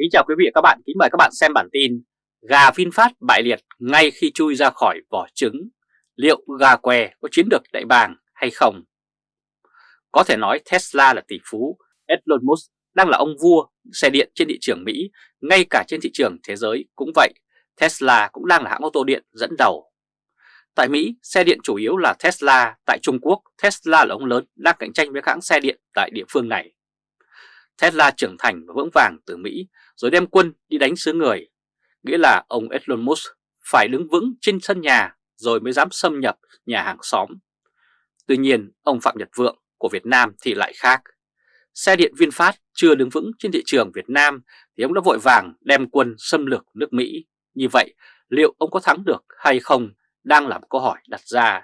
Kính chào quý vị và các bạn, kính mời các bạn xem bản tin Gà VinFast bại liệt ngay khi chui ra khỏi vỏ trứng Liệu gà què có chiến được đại bàng hay không? Có thể nói Tesla là tỷ phú, Elon Musk đang là ông vua xe điện trên thị trường Mỹ, ngay cả trên thị trường thế giới cũng vậy, Tesla cũng đang là hãng ô tô điện dẫn đầu. Tại Mỹ, xe điện chủ yếu là Tesla, tại Trung Quốc, Tesla là ông lớn đang cạnh tranh với hãng xe điện tại địa phương này. Tesla trưởng thành và vững vàng từ Mỹ rồi đem quân đi đánh xứ người, nghĩa là ông Elon Musk phải đứng vững trên sân nhà rồi mới dám xâm nhập nhà hàng xóm. Tuy nhiên, ông Phạm Nhật Vượng của Việt Nam thì lại khác. Xe điện VinFast chưa đứng vững trên thị trường Việt Nam thì ông đã vội vàng đem quân xâm lược nước Mỹ. Như vậy, liệu ông có thắng được hay không đang là một câu hỏi đặt ra,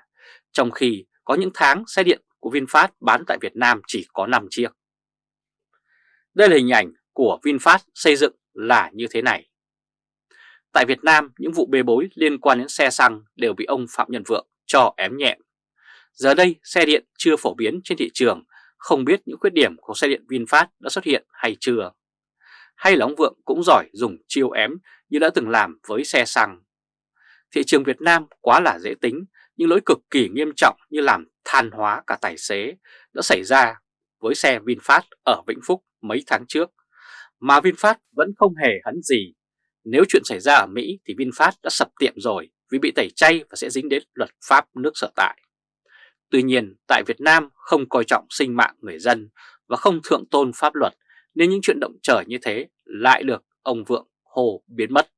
trong khi có những tháng xe điện của VinFast bán tại Việt Nam chỉ có 5 chiếc. Đây là hình ảnh của VinFast xây dựng là như thế này. Tại Việt Nam, những vụ bê bối liên quan đến xe xăng đều bị ông Phạm Nhân Vượng cho ém nhẹm. Giờ đây, xe điện chưa phổ biến trên thị trường, không biết những khuyết điểm của xe điện VinFast đã xuất hiện hay chưa. Hay là ông Vượng cũng giỏi dùng chiêu ém như đã từng làm với xe xăng. Thị trường Việt Nam quá là dễ tính, nhưng lỗi cực kỳ nghiêm trọng như làm than hóa cả tài xế đã xảy ra với xe VinFast ở Vĩnh Phúc mấy tháng trước, mà VinFast vẫn không hề hấn gì. Nếu chuyện xảy ra ở Mỹ thì VinFast đã sập tiệm rồi vì bị tẩy chay và sẽ dính đến luật pháp nước sở tại. Tuy nhiên, tại Việt Nam không coi trọng sinh mạng người dân và không thượng tôn pháp luật nên những chuyện động trời như thế lại được ông Vượng Hồ biến mất.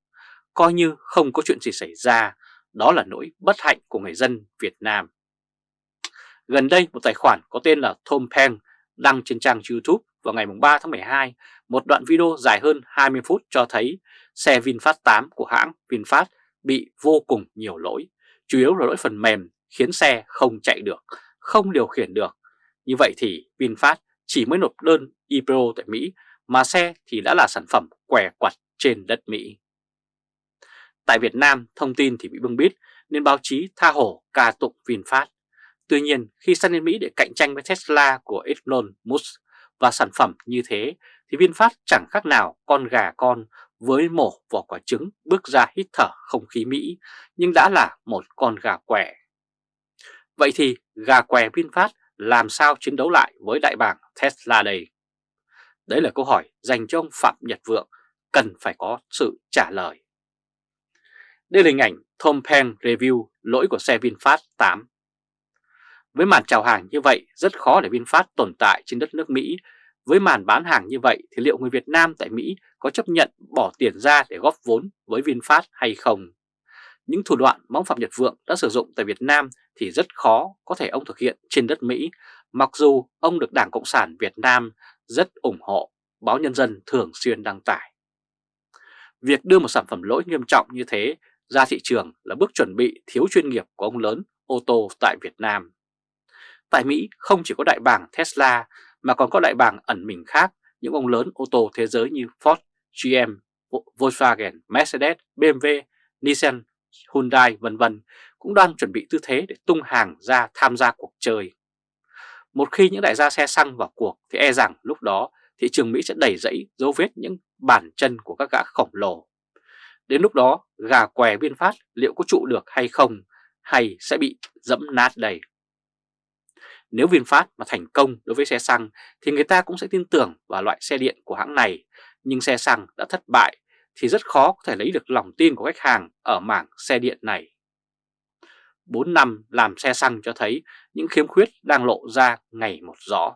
Coi như không có chuyện gì xảy ra, đó là nỗi bất hạnh của người dân Việt Nam. Gần đây một tài khoản có tên là Tom Peng đăng trên trang YouTube vào ngày 3 tháng 12 một đoạn video dài hơn 20 phút cho thấy xe VinFast 8 của hãng VinFast bị vô cùng nhiều lỗi, chủ yếu là lỗi phần mềm khiến xe không chạy được, không điều khiển được. Như vậy thì VinFast chỉ mới nộp đơn IPO tại Mỹ mà xe thì đã là sản phẩm què quặt trên đất Mỹ. Tại Việt Nam, thông tin thì bị bưng bít nên báo chí tha hổ ca tụng VinFast. Tuy nhiên, khi sang đến Mỹ để cạnh tranh với Tesla của Elon Musk và sản phẩm như thế thì VinFast chẳng khác nào con gà con với mổ vỏ quả trứng bước ra hít thở không khí Mỹ nhưng đã là một con gà què. Vậy thì gà què VinFast làm sao chiến đấu lại với đại bàng Tesla đây? Đấy là câu hỏi dành cho ông Phạm Nhật Vượng cần phải có sự trả lời. Đây là hình ảnh Tom Peng review lỗi của xe VinFast 8 với màn chào hàng như vậy rất khó để VinFast tồn tại trên đất nước Mỹ. Với màn bán hàng như vậy thì liệu người Việt Nam tại Mỹ có chấp nhận bỏ tiền ra để góp vốn với VinFast hay không? Những thủ đoạn mà ông Phạm Nhật Vượng đã sử dụng tại Việt Nam thì rất khó có thể ông thực hiện trên đất Mỹ, mặc dù ông được Đảng Cộng sản Việt Nam rất ủng hộ, báo Nhân dân thường xuyên đăng tải. Việc đưa một sản phẩm lỗi nghiêm trọng như thế ra thị trường là bước chuẩn bị thiếu chuyên nghiệp của ông lớn ô tô tại Việt Nam. Tại Mỹ không chỉ có đại bàng Tesla mà còn có đại bàng ẩn mình khác, những ông lớn ô tô thế giới như Ford, GM, Volkswagen, Mercedes, BMW, Nissan, Hyundai vân vân cũng đang chuẩn bị tư thế để tung hàng ra tham gia cuộc chơi. Một khi những đại gia xe xăng vào cuộc thì e rằng lúc đó thị trường Mỹ sẽ đầy rẫy dấu vết những bàn chân của các gã khổng lồ. Đến lúc đó gà què biên phát liệu có trụ được hay không hay sẽ bị dẫm nát đầy. Nếu VinFast mà thành công đối với xe xăng thì người ta cũng sẽ tin tưởng vào loại xe điện của hãng này, nhưng xe xăng đã thất bại thì rất khó có thể lấy được lòng tin của khách hàng ở mảng xe điện này. 4 năm làm xe xăng cho thấy những khiếm khuyết đang lộ ra ngày một rõ.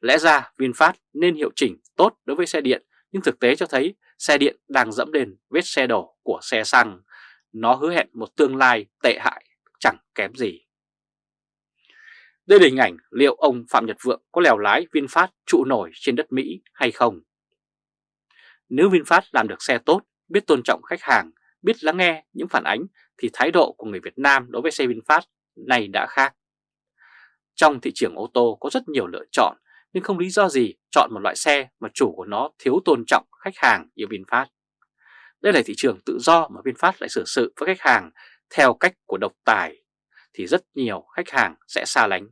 Lẽ ra VinFast nên hiệu chỉnh tốt đối với xe điện, nhưng thực tế cho thấy xe điện đang dẫm lên vết xe đổ của xe xăng. Nó hứa hẹn một tương lai tệ hại chẳng kém gì. Đây là hình ảnh liệu ông Phạm Nhật Vượng có lèo lái VinFast trụ nổi trên đất Mỹ hay không? Nếu VinFast làm được xe tốt, biết tôn trọng khách hàng, biết lắng nghe những phản ánh thì thái độ của người Việt Nam đối với xe VinFast này đã khác. Trong thị trường ô tô có rất nhiều lựa chọn nhưng không lý do gì chọn một loại xe mà chủ của nó thiếu tôn trọng khách hàng như VinFast. Đây là thị trường tự do mà VinFast lại xử sự với khách hàng theo cách của độc tài thì rất nhiều khách hàng sẽ xa lánh.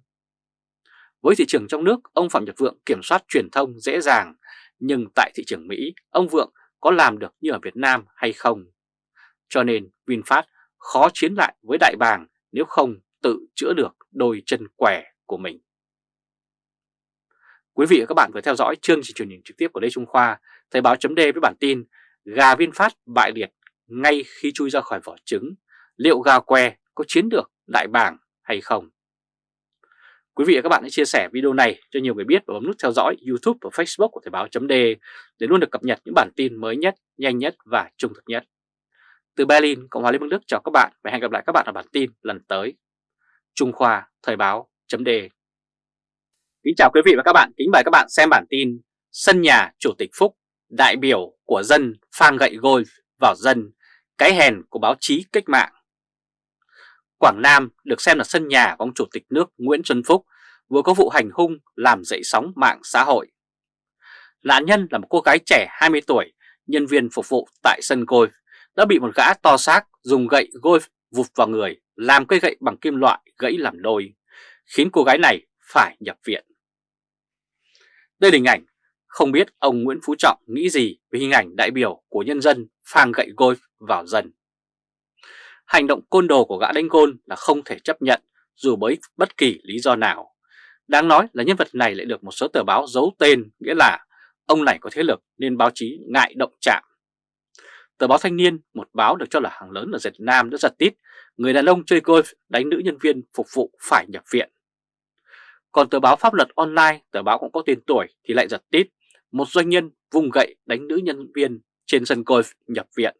Với thị trường trong nước, ông Phạm Nhật Vượng kiểm soát truyền thông dễ dàng, nhưng tại thị trường Mỹ, ông Vượng có làm được như ở Việt Nam hay không. Cho nên VinFast khó chiến lại với đại bàng nếu không tự chữa được đôi chân quẻ của mình. Quý vị và các bạn vừa theo dõi chương trình truyền hình trực tiếp của Lê Trung Khoa, Thời báo chấm với bản tin Gà VinFast bại liệt ngay khi chui ra khỏi vỏ trứng, liệu gà que có chiến được đại bàng hay không? Quý vị và các bạn hãy chia sẻ video này cho nhiều người biết và bấm nút theo dõi YouTube và Facebook của Thời báo .d để luôn được cập nhật những bản tin mới nhất, nhanh nhất và trung thực nhất. Từ Berlin, Cộng hòa Liên bang Đức chào các bạn và hẹn gặp lại các bạn ở bản tin lần tới. Trung Khoa Thời báo .d Kính chào quý vị và các bạn, kính mời các bạn xem bản tin Sân nhà Chủ tịch Phúc, đại biểu của dân phang gậy golf vào dân, cái hèn của báo chí cách mạng. Quảng Nam được xem là sân nhà của ông Chủ tịch nước Nguyễn Xuân Phúc vừa có vụ hành hung làm dậy sóng mạng xã hội. Nạn nhân là một cô gái trẻ 20 tuổi, nhân viên phục vụ tại sân golf, đã bị một gã to xác dùng gậy golf vụt vào người, làm cây gậy bằng kim loại gãy làm đôi, khiến cô gái này phải nhập viện. Đây là hình ảnh, không biết ông Nguyễn Phú Trọng nghĩ gì về hình ảnh đại biểu của nhân dân phang gậy golf vào dân. Hành động côn đồ của gã đánh gôn là không thể chấp nhận dù bởi bất kỳ lý do nào. Đáng nói là nhân vật này lại được một số tờ báo giấu tên, nghĩa là ông này có thế lực nên báo chí ngại động chạm. Tờ báo Thanh niên, một báo được cho là hàng lớn ở Việt Nam đã giật tít, người đàn ông chơi golf đánh nữ nhân viên phục vụ phải nhập viện. Còn tờ báo Pháp luật online, tờ báo cũng có tên tuổi thì lại giật tít, một doanh nhân vùng gậy đánh nữ nhân viên trên sân golf nhập viện.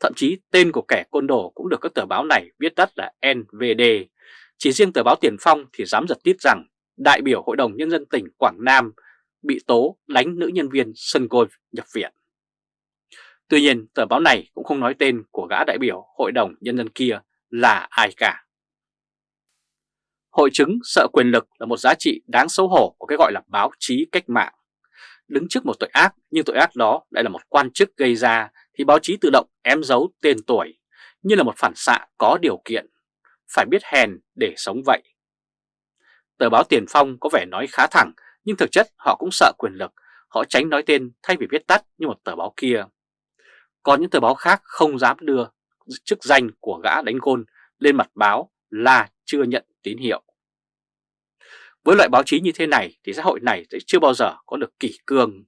Thậm chí tên của kẻ côn đồ cũng được các tờ báo này viết tắt là NVD. Chỉ riêng tờ báo Tiền Phong thì dám giật tít rằng đại biểu Hội đồng Nhân dân tỉnh Quảng Nam bị tố đánh nữ nhân viên sân golf nhập viện. Tuy nhiên, tờ báo này cũng không nói tên của gã đại biểu Hội đồng Nhân dân kia là ai cả. Hội chứng sợ quyền lực là một giá trị đáng xấu hổ của cái gọi là báo chí cách mạng. Đứng trước một tội ác, nhưng tội ác đó lại là một quan chức gây ra thì báo chí tự động ém giấu tên tuổi như là một phản xạ có điều kiện. Phải biết hèn để sống vậy. Tờ báo Tiền Phong có vẻ nói khá thẳng, nhưng thực chất họ cũng sợ quyền lực. Họ tránh nói tên thay vì viết tắt như một tờ báo kia. Còn những tờ báo khác không dám đưa chức danh của gã đánh gôn lên mặt báo là chưa nhận tín hiệu. Với loại báo chí như thế này thì xã hội này sẽ chưa bao giờ có được kỷ cương.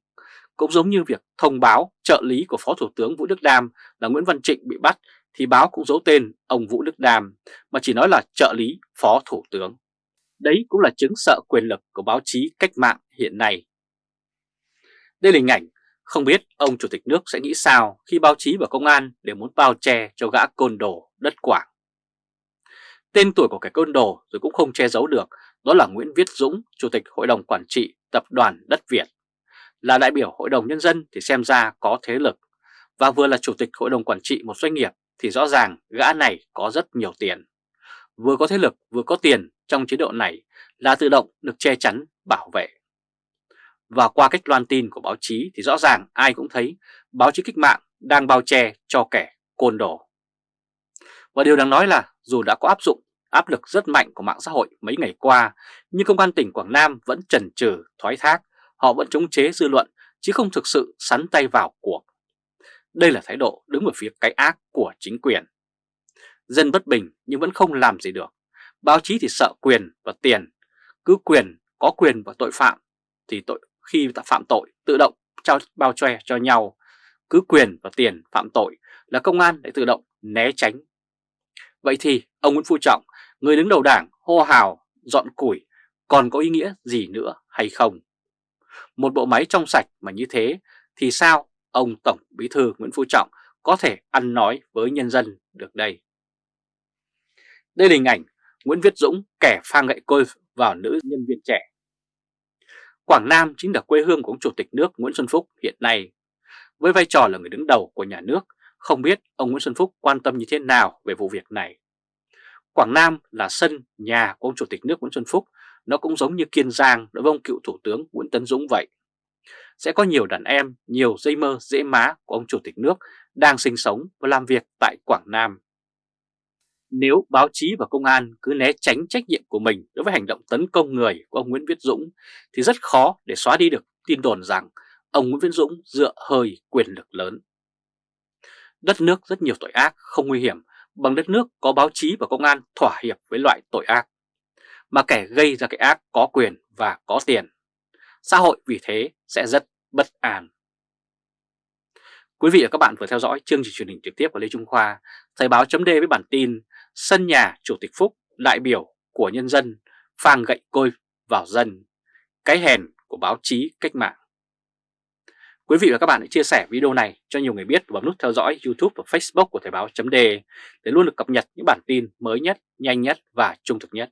Cũng giống như việc thông báo trợ lý của Phó Thủ tướng Vũ Đức Đam là Nguyễn Văn Trịnh bị bắt thì báo cũng giấu tên ông Vũ Đức Đam mà chỉ nói là trợ lý Phó Thủ tướng. Đấy cũng là chứng sợ quyền lực của báo chí cách mạng hiện nay. Đây là hình ảnh không biết ông Chủ tịch nước sẽ nghĩ sao khi báo chí và công an đều muốn bao che cho gã côn đồ đất quảng. Tên tuổi của kẻ côn đồ rồi cũng không che giấu được, đó là Nguyễn Viết Dũng, Chủ tịch Hội đồng Quản trị Tập đoàn Đất Việt. Là đại biểu Hội đồng Nhân dân thì xem ra có thế lực, và vừa là Chủ tịch Hội đồng Quản trị một doanh nghiệp thì rõ ràng gã này có rất nhiều tiền. Vừa có thế lực vừa có tiền trong chế độ này là tự động được che chắn, bảo vệ. Và qua cách loan tin của báo chí thì rõ ràng ai cũng thấy báo chí cách mạng đang bao che cho kẻ côn đồ. Và điều đáng nói là dù đã có áp dụng áp lực rất mạnh của mạng xã hội mấy ngày qua, nhưng Công an tỉnh Quảng Nam vẫn chần chừ thoái thác, họ vẫn chống chế dư luận chứ không thực sự sắn tay vào cuộc. Đây là thái độ đứng ở phía cái ác của chính quyền. Dân bất bình nhưng vẫn không làm gì được. Báo chí thì sợ quyền và tiền. Cứ quyền, có quyền và tội phạm thì tội khi ta phạm tội tự động trao bao che cho nhau. Cứ quyền và tiền phạm tội là công an để tự động né tránh Vậy thì ông Nguyễn Phú Trọng, người đứng đầu đảng hô hào, dọn củi còn có ý nghĩa gì nữa hay không? Một bộ máy trong sạch mà như thế thì sao ông Tổng Bí Thư Nguyễn Phú Trọng có thể ăn nói với nhân dân được đây? Đây là hình ảnh Nguyễn Viết Dũng kẻ phang gậy côi vào nữ nhân viên trẻ. Quảng Nam chính là quê hương của ông Chủ tịch nước Nguyễn Xuân Phúc hiện nay. Với vai trò là người đứng đầu của nhà nước không biết ông Nguyễn Xuân Phúc quan tâm như thế nào về vụ việc này. Quảng Nam là sân nhà của ông Chủ tịch nước Nguyễn Xuân Phúc, nó cũng giống như Kiên Giang đối với ông cựu Thủ tướng Nguyễn Tấn Dũng vậy. Sẽ có nhiều đàn em, nhiều dây mơ dễ má của ông Chủ tịch nước đang sinh sống và làm việc tại Quảng Nam. Nếu báo chí và công an cứ né tránh trách nhiệm của mình đối với hành động tấn công người của ông Nguyễn Viết Dũng thì rất khó để xóa đi được tin đồn rằng ông Nguyễn Viễn Dũng dựa hơi quyền lực lớn. Đất nước rất nhiều tội ác không nguy hiểm bằng đất nước có báo chí và công an thỏa hiệp với loại tội ác, mà kẻ gây ra cái ác có quyền và có tiền. Xã hội vì thế sẽ rất bất an. Quý vị và các bạn vừa theo dõi chương trình truyền hình trực tiếp của Lê Trung Khoa, Thời báo chấm với bản tin Sân nhà Chủ tịch Phúc, đại biểu của nhân dân, phang gậy côi vào dân, cái hèn của báo chí cách mạng. Quý vị và các bạn hãy chia sẻ video này cho nhiều người biết và bấm nút theo dõi YouTube và Facebook của Thời báo chấm để luôn được cập nhật những bản tin mới nhất, nhanh nhất và trung thực nhất.